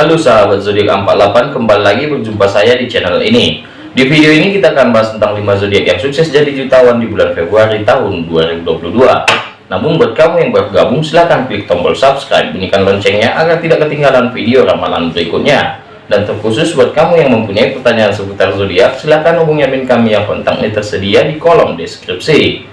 Halo sahabat zodiak 48 kembali lagi berjumpa saya di channel ini. Di video ini kita akan bahas tentang 5 zodiak yang sukses jadi jutawan di bulan Februari tahun 2022 namun buat kamu yang baru gabung silahkan klik tombol subscribe bunyikan loncengnya agar tidak ketinggalan video ramalan berikutnya. Dan terkhusus buat kamu yang mempunyai pertanyaan seputar zodiak silahkan hubungi admin kami yang kontaknya tersedia di kolom deskripsi.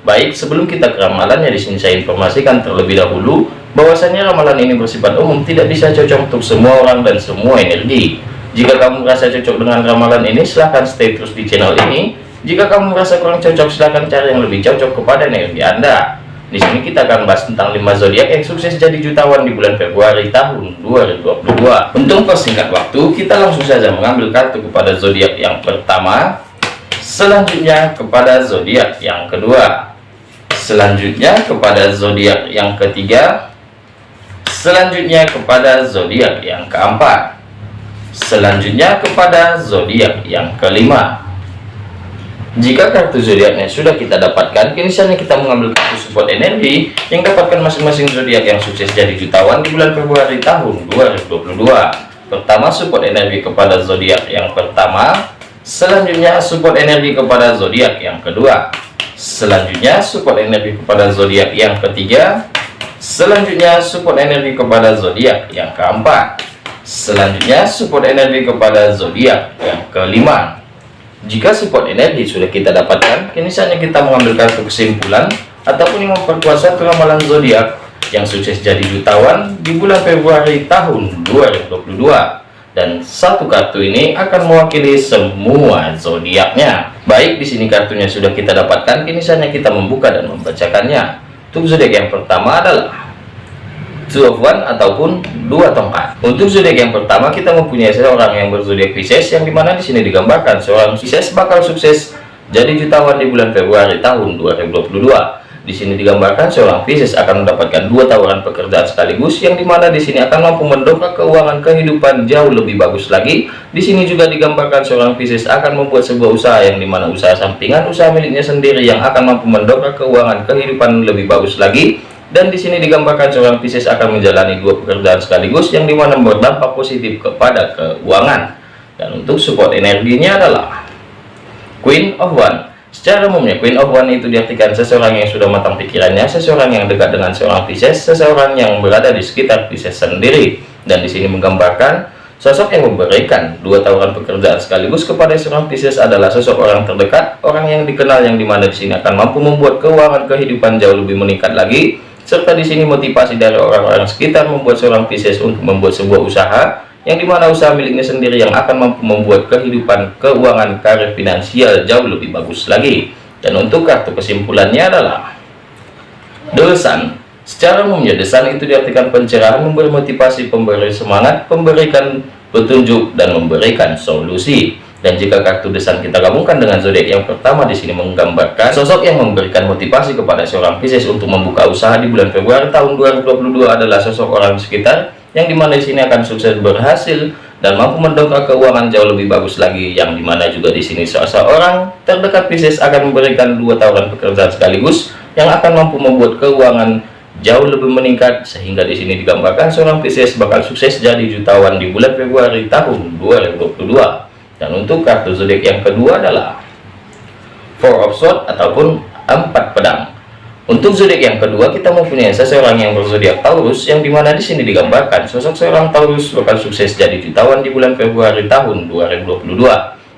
Baik, sebelum kita ke ramalannya di sini saya informasikan terlebih dahulu bahwasanya ramalan ini bersifat umum tidak bisa cocok untuk semua orang dan semua energi. Jika kamu merasa cocok dengan ramalan ini silahkan stay terus di channel ini. Jika kamu merasa kurang cocok silahkan cari yang lebih cocok kepada energi Anda. Di sini kita akan bahas tentang 5 zodiak yang sukses jadi jutawan di bulan Februari tahun 2022. Untuk persingkat waktu, kita langsung saja mengambil kartu kepada zodiak yang pertama, selanjutnya kepada zodiak yang kedua selanjutnya kepada zodiak yang ketiga selanjutnya kepada zodiak yang keempat. Selanjutnya kepada zodiak yang kelima. Jika kartu zodiaknya sudah kita dapatkan kini saatnya kita mengambil kartu support energi yang dapatkan masing-masing zodiak yang sukses jadi jutawan di bulan Februari tahun 2022 pertama support energi kepada zodiak yang pertama. Selanjutnya support energi kepada zodiak yang kedua. Selanjutnya support energi kepada zodiak yang ketiga selanjutnya support energi kepada zodiak yang keempat selanjutnya support energi kepada zodiak yang kelima jika support energi sudah kita dapatkan kini saatnya kita mengambil kartu kesimpulan ataupun yang memperkuat ramalan zodiak yang sukses jadi jutawan di bulan Februari tahun 2022 dan satu kartu ini akan mewakili semua zodiaknya. Baik, di sini kartunya sudah kita dapatkan, kini saatnya kita membuka dan membacakannya. Untuk zodiak yang pertama adalah Two of One ataupun dua tongkat. Untuk zodiak yang pertama kita mempunyai seorang yang berzodiak Pisces yang di mana di sini digambarkan seorang Pisces bakal sukses jadi jutawan di bulan Februari tahun 2022 di sini digambarkan seorang Pisces akan mendapatkan dua tawaran pekerjaan sekaligus yang di mana di sini akan mampu mendongkrak keuangan kehidupan jauh lebih bagus lagi. Di sini juga digambarkan seorang Pisces akan membuat sebuah usaha yang di mana usaha sampingan usaha miliknya sendiri yang akan mampu mendongkrak keuangan kehidupan lebih bagus lagi. Dan di sini digambarkan seorang Pisces akan menjalani dua pekerjaan sekaligus yang di mana berdampak positif kepada keuangan. Dan untuk support energinya adalah Queen of One Secara umumnya, Queen of One itu diartikan seseorang yang sudah matang pikirannya, seseorang yang dekat dengan seorang Pisces, seseorang yang berada di sekitar Pisces sendiri. Dan di sini menggambarkan sosok yang memberikan dua tawaran pekerjaan sekaligus kepada seorang Pisces adalah sosok orang terdekat, orang yang dikenal yang di mana di sini akan mampu membuat keuangan kehidupan jauh lebih meningkat lagi, serta di sini motivasi dari orang-orang sekitar membuat seorang Pisces untuk membuat sebuah usaha yang di mana usaha miliknya sendiri yang akan mampu membuat kehidupan keuangan karir finansial jauh lebih bagus lagi. Dan untuk kartu kesimpulannya adalah dosan. Secara umumnya desan itu diartikan pencerahan memberi motivasi pemberi semangat memberikan petunjuk dan memberikan solusi. Dan jika kartu desan kita gabungkan dengan zodiak yang pertama di sini menggambarkan sosok yang memberikan motivasi kepada seorang Pisces untuk membuka usaha di bulan Februari tahun 2022 adalah sosok orang sekitar yang di mana di sini akan sukses berhasil dan mampu mendongkrak keuangan jauh lebih bagus lagi. Yang di mana juga di sini seseorang terdekat Pisces akan memberikan dua tawaran pekerjaan sekaligus yang akan mampu membuat keuangan jauh lebih meningkat sehingga di sini digambarkan seorang Pisces bakal sukses jadi jutawan di bulan Februari tahun 2022 dan untuk kartu zodiak yang kedua adalah Four of Swords ataupun empat pedang untuk zodiak yang kedua kita mempunyai seseorang yang berzodiak Taurus yang di mana di sini digambarkan sosok seorang Taurus bakal sukses jadi jutawan di bulan Februari tahun 2022.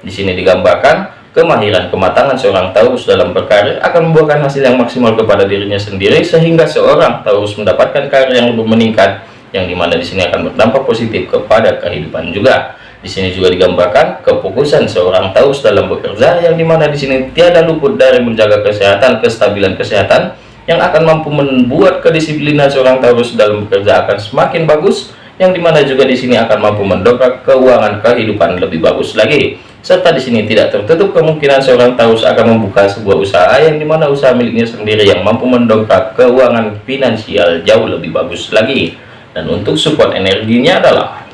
Di sini digambarkan kemahiran kematangan seorang Taurus dalam berkarir akan membuahkan hasil yang maksimal kepada dirinya sendiri sehingga seorang Taurus mendapatkan karir yang lebih meningkat yang di mana di sini akan berdampak positif kepada kehidupan juga. Di sini juga digambarkan kefokusan seorang Taurus dalam bekerja yang di mana di sini tiada luput dari menjaga kesehatan, kestabilan kesehatan yang akan mampu membuat kedisiplinan seorang Taurus dalam bekerja akan semakin bagus yang di mana juga di sini akan mampu mendongkrak keuangan kehidupan lebih bagus lagi. Serta di sini tidak tertutup kemungkinan seorang Taurus akan membuka sebuah usaha yang di mana usaha miliknya sendiri yang mampu mendongkrak keuangan finansial jauh lebih bagus lagi. Dan untuk support energinya adalah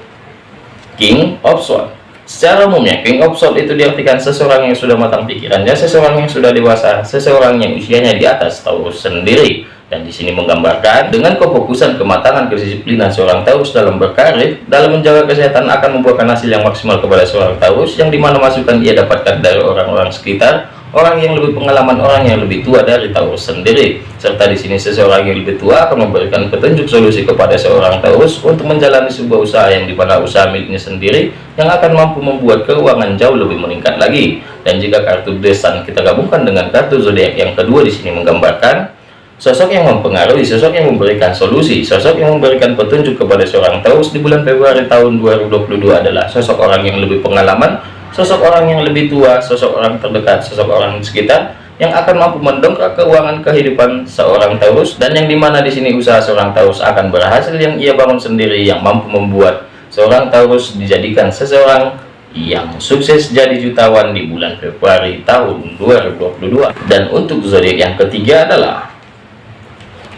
King of Swords Secara umumnya, King of Swords itu diartikan seseorang yang sudah matang pikirannya, seseorang yang sudah dewasa, seseorang yang usianya di atas Taurus sendiri. dan di sini menggambarkan dengan kefokusan kematangan kedisiplinan seorang Taurus dalam berkarir dalam menjaga kesehatan akan membuahkan hasil yang maksimal kepada seorang Taurus yang di mana masukan ia dapatkan dari orang-orang sekitar orang yang lebih pengalaman orang yang lebih tua dari Taurus sendiri. Serta di sini seseorang yang lebih tua akan memberikan petunjuk solusi kepada seorang Taurus untuk menjalani sebuah usaha yang di mana usaha miliknya sendiri yang akan mampu membuat keuangan jauh lebih meningkat lagi. Dan jika kartu desan kita gabungkan dengan kartu zodiak yang kedua di sini menggambarkan Sosok yang mempengaruhi, sosok yang memberikan solusi, sosok yang memberikan petunjuk kepada seorang Taurus di bulan Februari tahun 2022 adalah sosok orang yang lebih pengalaman, sosok orang yang lebih tua, sosok orang terdekat, sosok orang sekitar yang akan mampu mendongkrak keuangan kehidupan seorang Taurus dan yang di mana di sini usaha seorang Taurus akan berhasil yang ia bangun sendiri yang mampu membuat seorang Taurus dijadikan seseorang yang sukses jadi jutawan di bulan Februari tahun 2022 dan untuk zodiak yang ketiga adalah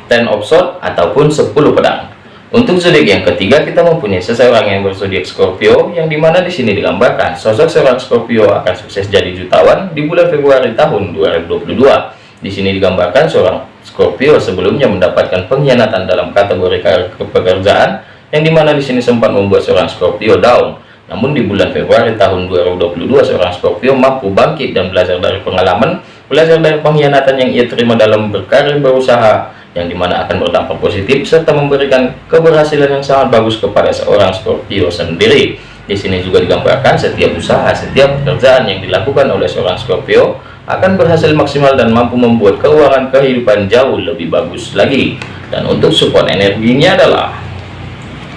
ten of sword ataupun 10 pedang untuk zodiak yang ketiga kita mempunyai seseorang yang berzodiak Scorpio yang di mana di sini digambarkan sosok seorang Scorpio akan sukses jadi jutawan di bulan Februari tahun 2022 di sini digambarkan seorang Scorpio sebelumnya mendapatkan pengkhianatan dalam kategori pekerjaan yang di mana di sini sempat membuat seorang Scorpio down. Namun di bulan Februari tahun 2022 seorang Scorpio mampu bangkit dan belajar dari pengalaman belajar dari pengkhianatan yang ia terima dalam berkarir berusaha yang di mana akan berdampak positif serta memberikan keberhasilan yang sangat bagus kepada seorang Scorpio sendiri. Di sini juga digambarkan setiap usaha setiap pekerjaan yang dilakukan oleh seorang Scorpio akan berhasil maksimal dan mampu membuat keuangan kehidupan jauh lebih bagus lagi. Dan untuk support energinya adalah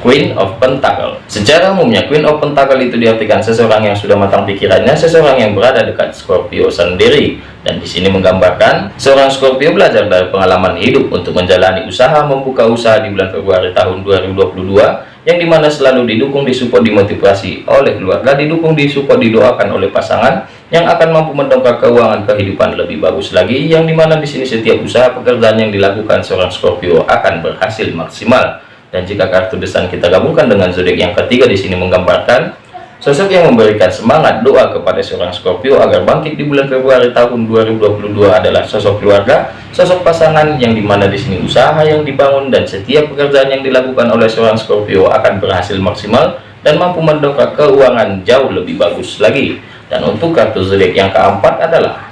Queen of Pentacle. Secara umumnya Queen of Pentacle itu diartikan seseorang yang sudah matang pikirannya, seseorang yang berada dekat Scorpio sendiri. Dan di sini menggambarkan seorang Scorpio belajar dari pengalaman hidup untuk menjalani usaha membuka usaha di bulan Februari tahun 2022 yang di mana selalu didukung disupport dimotivasi oleh keluarga didukung disupport didoakan oleh pasangan yang akan mampu mendongkrak keuangan kehidupan lebih bagus lagi yang di mana di sini setiap usaha pekerjaan yang dilakukan seorang Scorpio akan berhasil maksimal dan jika kartu desan kita gabungkan dengan zodiak yang ketiga di sini menggambarkan sosok yang memberikan semangat doa kepada seorang Scorpio agar bangkit di bulan Februari tahun 2022 adalah sosok keluarga, sosok pasangan yang di mana di sini usaha yang dibangun dan setiap pekerjaan yang dilakukan oleh seorang Scorpio akan berhasil maksimal dan mampu mendongkrak keuangan jauh lebih bagus lagi. Dan untuk kartu zodiak yang keempat adalah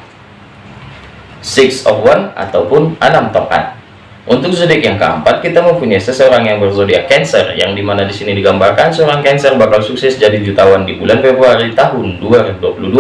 Six of One ataupun enam tongkat. Untuk zodiak yang keempat, kita mempunyai seseorang yang berzodiak Cancer, yang di mana di sini digambarkan seorang Cancer bakal sukses jadi jutawan di bulan Februari tahun 2022.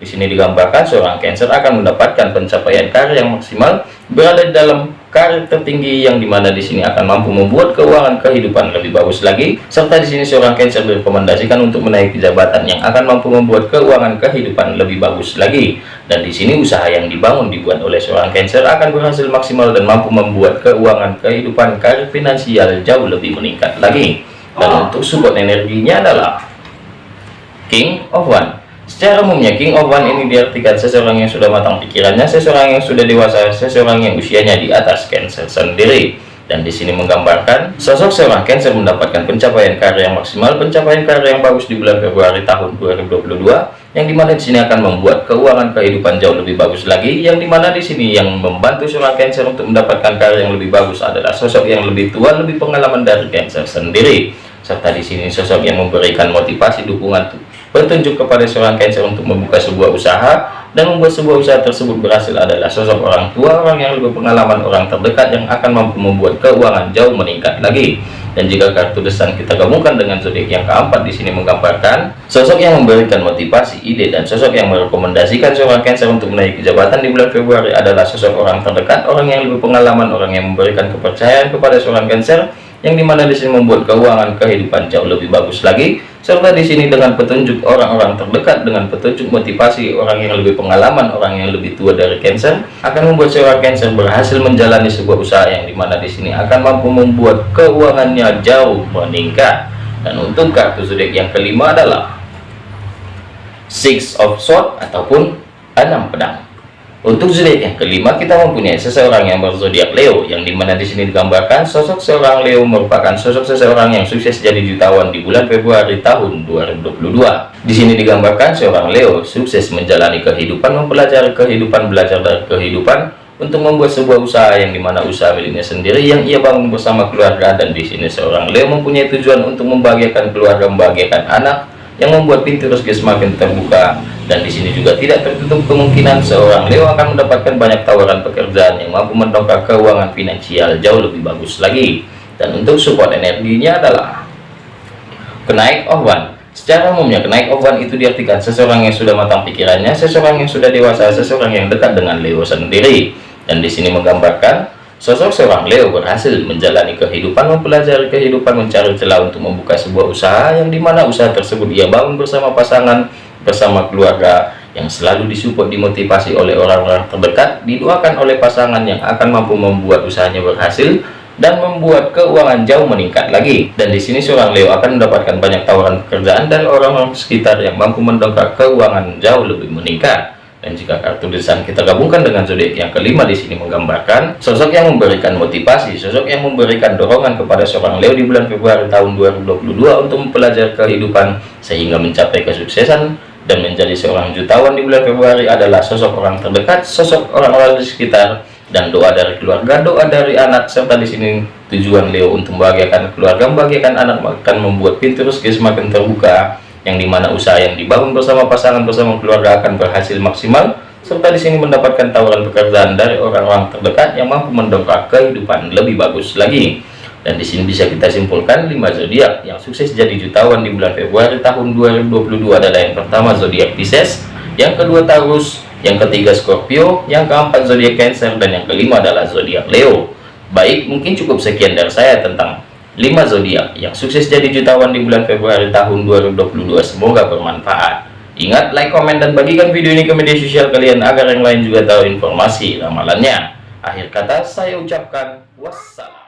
Di sini digambarkan seorang Cancer akan mendapatkan pencapaian karir yang maksimal berada dalam karir tertinggi yang di mana di sini akan mampu membuat keuangan kehidupan lebih bagus lagi. Serta di sini seorang Cancer direkomendasikan untuk menaiki jabatan yang akan mampu membuat keuangan kehidupan lebih bagus lagi. Dan di sini usaha yang dibangun dibuat oleh seorang Cancer akan berhasil maksimal dan mampu membuat keuangan kehidupan karir finansial jauh lebih meningkat lagi. Dan untuk support energinya adalah King of One Secara umumnya King of One ini diartikan seseorang yang sudah matang pikirannya, seseorang yang sudah dewasa, seseorang yang usianya di atas Cancer sendiri. Dan di sini menggambarkan sosok seorang Cancer mendapatkan pencapaian karir yang maksimal, pencapaian karir yang bagus di bulan Februari tahun 2022, yang di mana di sini akan membuat keuangan kehidupan jauh lebih bagus lagi, yang di mana di sini yang membantu seorang Cancer untuk mendapatkan karir yang lebih bagus adalah sosok yang lebih tua, lebih pengalaman dari Cancer sendiri. Serta di sini sosok yang memberikan motivasi dukungan Petunjuk kepada seorang Cancer untuk membuka sebuah usaha dan membuat sebuah usaha tersebut berhasil adalah sosok orang tua, orang yang lebih pengalaman, orang terdekat yang akan mampu membuat keuangan jauh meningkat lagi. Dan jika kartu desan kita gabungkan dengan zodiak yang keempat di sini menggambarkan sosok yang memberikan motivasi, ide dan sosok yang merekomendasikan seorang Cancer untuk menaiki jabatan di bulan Februari adalah sosok orang terdekat, orang yang lebih pengalaman, orang yang memberikan kepercayaan kepada seorang Cancer yang di mana di sini membuat keuangan kehidupan jauh lebih bagus lagi serta di sini dengan petunjuk orang-orang terdekat dengan petunjuk motivasi orang yang lebih pengalaman orang yang lebih tua dari Cancer akan membuat seorang Cancer berhasil menjalani sebuah usaha yang di mana di sini akan mampu membuat keuangannya jauh meningkat. Dan untuk kartu zodiak yang kelima adalah Six of Swords ataupun enam pedang untuk zodiak yang kelima kita mempunyai seseorang yang berzodiak Leo yang di mana di sini digambarkan sosok seorang Leo merupakan sosok seseorang yang sukses jadi jutawan di bulan Februari tahun 2022. Di sini digambarkan seorang Leo sukses menjalani kehidupan, mempelajari kehidupan, belajar dari kehidupan untuk membuat sebuah usaha yang di mana usaha miliknya sendiri yang ia bangun bersama keluarga dan di sini seorang Leo mempunyai tujuan untuk membahagiakan keluarga membahagiakan anak yang membuat pintu rezeki semakin terbuka dan di sini juga tidak tertutup kemungkinan seorang Leo akan mendapatkan banyak tawaran pekerjaan yang mampu mendongkrak keuangan finansial jauh lebih bagus lagi dan untuk support energinya adalah kenaik ohwan Secara umumnya kenaik ovan itu diartikan seseorang yang sudah matang pikirannya, seseorang yang sudah dewasa, seseorang yang dekat dengan Leo sendiri. Dan di sini menggambarkan sosok seorang Leo berhasil menjalani kehidupan, mempelajari kehidupan, mencari celah untuk membuka sebuah usaha yang di mana usaha tersebut ia bangun bersama pasangan, bersama keluarga yang selalu disupport dimotivasi oleh orang-orang terdekat, didoakan oleh pasangan yang akan mampu membuat usahanya berhasil dan membuat keuangan jauh meningkat lagi. Dan di sini seorang Leo akan mendapatkan banyak tawaran pekerjaan dari orang-orang sekitar yang mampu mendongkrak keuangan jauh lebih meningkat. Dan jika kartu desain kita gabungkan dengan zodiak yang kelima di sini menggambarkan sosok yang memberikan motivasi, sosok yang memberikan dorongan kepada seorang Leo di bulan Februari tahun 2022 untuk mempelajari kehidupan sehingga mencapai kesuksesan dan menjadi seorang jutawan di bulan Februari adalah sosok orang terdekat, sosok orang-orang di sekitar dan doa dari keluarga, doa dari anak serta di sini tujuan Leo untuk membahagiakan keluarga, membahagiakan anak akan membuat pintu rezeki semakin terbuka yang di mana usaha yang dibangun bersama pasangan bersama keluarga akan berhasil maksimal serta di sini mendapatkan tawaran pekerjaan dari orang-orang terdekat yang mampu mendongkrak kehidupan lebih bagus lagi dan di sini bisa kita simpulkan 5 zodiak yang sukses jadi jutawan di bulan Februari tahun 2022 adalah yang pertama zodiak Pisces yang kedua Taurus yang ketiga Scorpio yang keempat zodiak Cancer dan yang kelima adalah zodiak Leo. Baik mungkin cukup sekian dari saya tentang 5 zodiak yang sukses jadi jutawan di bulan Februari tahun 2022 semoga bermanfaat. Ingat like komen dan bagikan video ini ke media sosial kalian agar yang lain juga tahu informasi ramalannya. Akhir kata saya ucapkan wassalam